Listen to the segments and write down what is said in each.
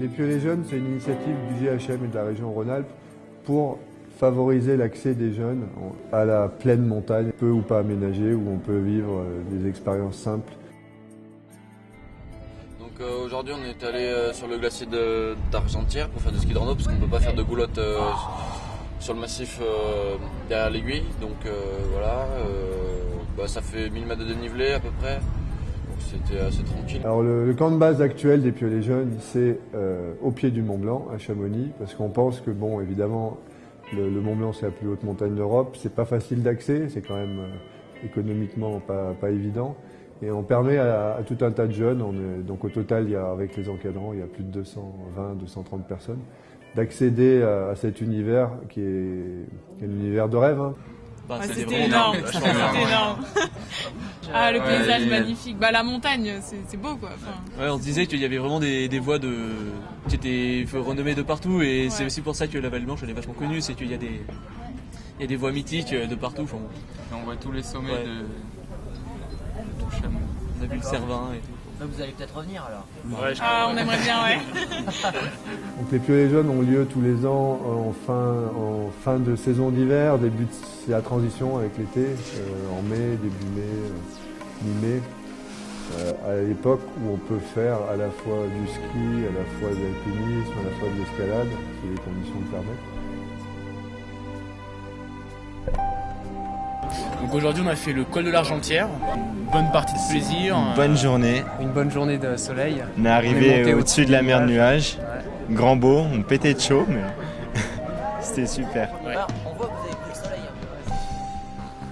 Les Piolets Jeunes, c'est une initiative du GHM et de la région Rhône-Alpes pour favoriser l'accès des jeunes à la pleine montagne, peu ou pas aménagée, où on peut vivre euh, des expériences simples. Donc euh, aujourd'hui on est allé euh, sur le glacier d'Argentière pour faire du ski de rando parce qu'on ne peut pas faire de goulotte sur le massif derrière l'aiguille. Donc voilà, bah, ça fait 1000 mètres de dénivelé à peu près. C'était assez tranquille. Alors le, camp de base actuel des Piolets Jeunes, c'est au pied du Mont Blanc, à Chamonix, parce qu'on pense que bon évidemment le, Mont Blanc, c'est la plus haute montagne d'Europe. C'est pas facile d'accès, c'est quand même euh, économiquement pas, évident. Et on permet à, tout un tas de jeunes, donc au total, il y a, avec les encadrants, il y a plus de 220, 230 personnes, d'accéder à, cet univers qui est, un univers de rêve. Hein. Bah, c'était énorme, c'était énorme. ah, le paysage magnifique. Bah, la montagne, c'est beau quoi. Ouais, on se disait qu'il y avait vraiment des, des voies de... qui étaient renommées de partout et c'est aussi pour ça que la Vallée Blanche elle est vachement connue, c'est qu'il y a des il y a des voies mythiques de partout. on voit tous les sommets de... de On a vu le Cervin et tout. Bah, vous allez peut-être revenir alors. ah, on aimerait bien, ouais. Donc les Piolets Jeunes ont lieu tous les ans en fin, en fin de saison d'hiver. Début c'est la transition avec l'été, euh, en mai, début mai, euh, mi-mai. Euh, à l'époque où on peut faire à la fois du ski, à la fois de l'alpinisme, à la fois de l'escalade, si les conditions le permettent. Aujourd'hui on a fait le col de l'Argentière, une bonne partie de plaisir. Une bonne journée. Une bonne journée de soleil. On est arrivé au-dessus de la mer de nuages. Grand beau, on pétait de chaud mais c'était super.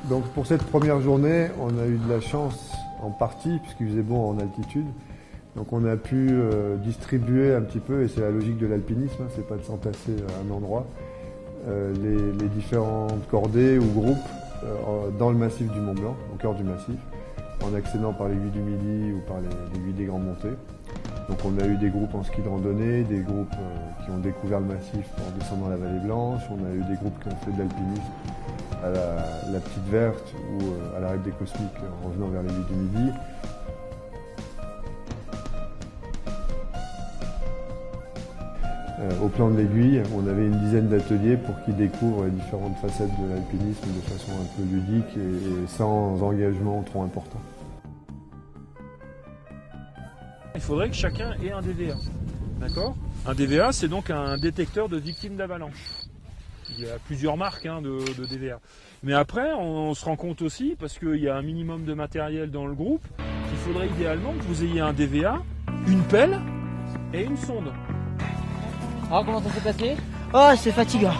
Donc pour cette première journée, on a eu de la chance en partie puisqu'il faisait bon en altitude. Donc on a pu euh, distribuer un petit peu, et c'est la logique de l'alpinisme, hein, c'est pas de s'entasser à un endroit, euh, les, différentes cordées ou groupes euh, dans le massif du Mont Blanc, au cœur du massif, en accédant par l'aiguille du Midi ou par l'aiguille des Grands Montées. Donc on a eu des groupes en ski de randonnée, des groupes qui ont découvert le massif en descendant la vallée blanche, on a eu des groupes qui ont fait de l'alpinisme à la, Petite Verte ou euh, à l'arrêt des Cosmiques en revenant vers les villes du Midi. Au plan de l'aiguille, on avait une dizaine d'ateliers pour qu'ils découvrent les différentes facettes de l'alpinisme de façon un peu ludique et, sans engagement trop important. Il faudrait que chacun ait un DVA. D'accord? Un DVA, c'est donc un détecteur de victimes d'avalanche. Il y a plusieurs marques hein, de, DVA. Mais après, on, se rend compte aussi, parce qu'il y a un minimum de matériel dans le groupe, qu'il faudrait idéalement que vous ayez un DVA, une pelle et une sonde. Alors comment ça s'est passé Oh, c'est fatigant.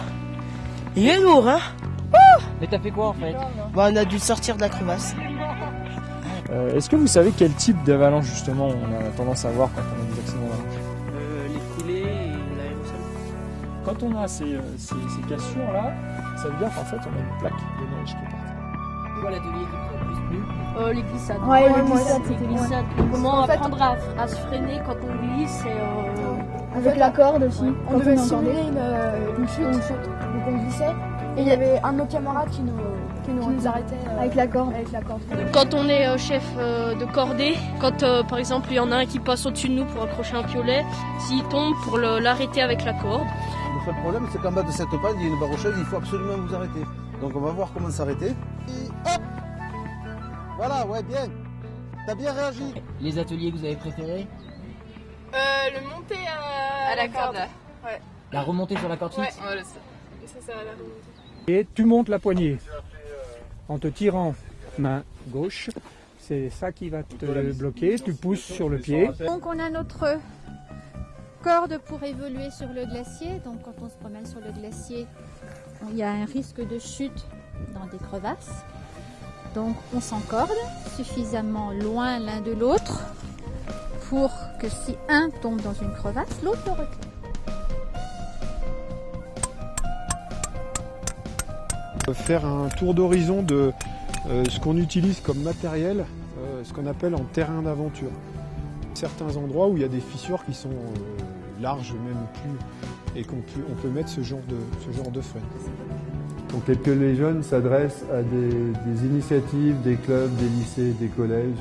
Il est lourd, hein Mais t'as fait quoi en fait bah, On a dû sortir de la crevasse. Euh, est-ce que vous savez quel type d'avalanche justement on a tendance à voir quand on a des accidents d'avalanche quand on a ces, euh, ces, cassures-là, ça veut dire qu'en fait, on a une plaque de neige qui est partie. Plus plu euh, Les glissades. Ouais, les glissades, les glissades. Comment apprendre à, se freiner quand on glisse et, euh, Avec la corde aussi. On, devait simuler une, euh, une, chute. une chute. Donc on glissait. Et il y avait un de nos camarades qui nous, qui nous, arrêtait avec la corde. Avec la corde. Quand on est chef de cordée, quand par exemple il y en a un qui passe au-dessus de nous pour accrocher un piolet, s'il tombe pour l'arrêter avec la corde, le problème, c'est qu'en bas de cette panne, il y a une barre rocheuse, il faut absolument vous arrêter. Donc on va voir comment s'arrêter. Et hop Voilà, ouais, bien. T'as bien réagi. Les ateliers que vous avez préférés? Euh, Le monter à, la, corde. Ouais. La remontée sur la corde fixe Ouais, ça, ça, ça va la remonter. Et tu montes la poignée en te tirant main gauche. C'est ça qui va te bloquer. Tu pousses sur le pied. Donc on a notre corde pour évoluer sur le glacier. Donc quand on se promène sur le glacier, il y a un risque de chute dans des crevasses. Donc on s'encorde suffisamment loin l'un de l'autre pour que si un tombe dans une crevasse, l'autre le recule. Faire un tour d'horizon de euh, ce qu'on utilise comme matériel, euh, ce qu'on appelle en terrain d'aventure certains endroits où il y a des fissures qui sont euh, larges même plus et qu'on peut, on peut mettre ce genre de, ce genre de frein. Donc les les jeunes s'adressent à des, initiatives, des clubs, des lycées, des collèges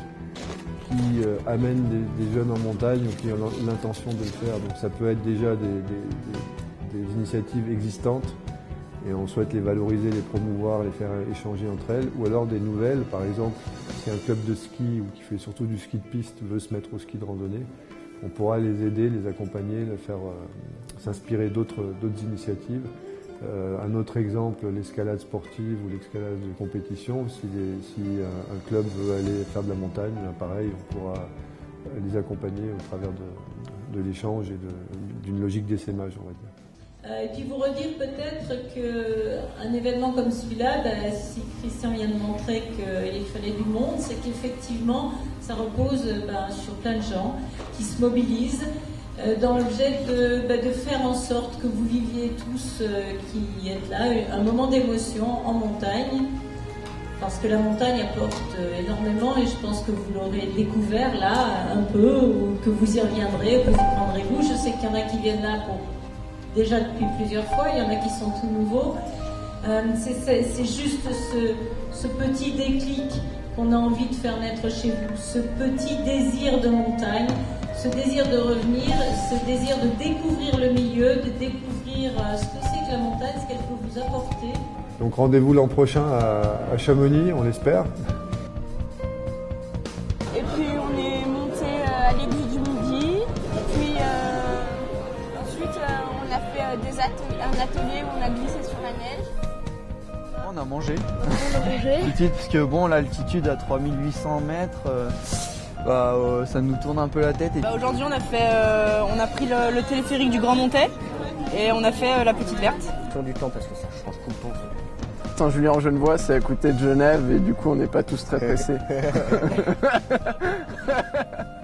qui euh, amènent des, jeunes en montagne ou qui ont l'intention de le faire. Donc ça peut être déjà des, initiatives existantes et on souhaite les valoriser, les promouvoir, les faire échanger entre elles, ou alors des nouvelles, par exemple, si un club de ski ou qui fait surtout du ski de piste veut se mettre au ski de randonnée, on pourra les aider, les accompagner, les faire euh, s'inspirer d'autres initiatives. Euh, un autre exemple, l'escalade sportive ou l'escalade de compétition. Si, si un, club veut aller faire de la montagne, ben pareil, on pourra les accompagner au travers de, l'échange et d'une logique d'essaimage, on va dire. Euh, et puis vous redire peut-être qu'un événement comme celui-là, bah, si Christian vient de montrer qu'il fallait du monde, c'est qu'effectivement ça repose euh, bah, sur plein de gens qui se mobilisent euh, dans l'objet de, bah, de faire en sorte que vous viviez tous euh, qui êtes là un moment d'émotion en montagne. Parce que la montagne apporte euh, énormément et je pense que vous l'aurez découvert là un peu ou que vous y reviendrez, que vous prendrez goût. Je sais qu'il y en a qui viennent là pour déjà depuis plusieurs fois, il y en a qui sont tout nouveaux. Euh, c'est- juste ce petit déclic qu'on a envie de faire naître chez vous, ce petit désir de montagne, ce désir de revenir, ce désir de découvrir le milieu, de découvrir euh, ce que c'est que la montagne, ce qu'elle peut vous apporter. Donc rendez-vous l'an prochain à, à Chamonix, on l'espère. Et puis on est monté euh, à l'église du Midi. Puis euh, ensuite on a fait des un atelier où on a glissé sur la neige. On a mangé. On a mangé. Petite, parce que bon, l'altitude à 3800 mètres, euh, bah, euh, ça nous tourne un peu la tête. Et... Bah, Aujourd'hui on a fait, euh, on a pris le, le téléphérique du Grand Montet et on a fait euh, la petite verte. Sur du temps parce que ça change tout le temps. Saint-Julien en Genevois, c'est à côté de Genève et du coup on n'est pas tous très pressés.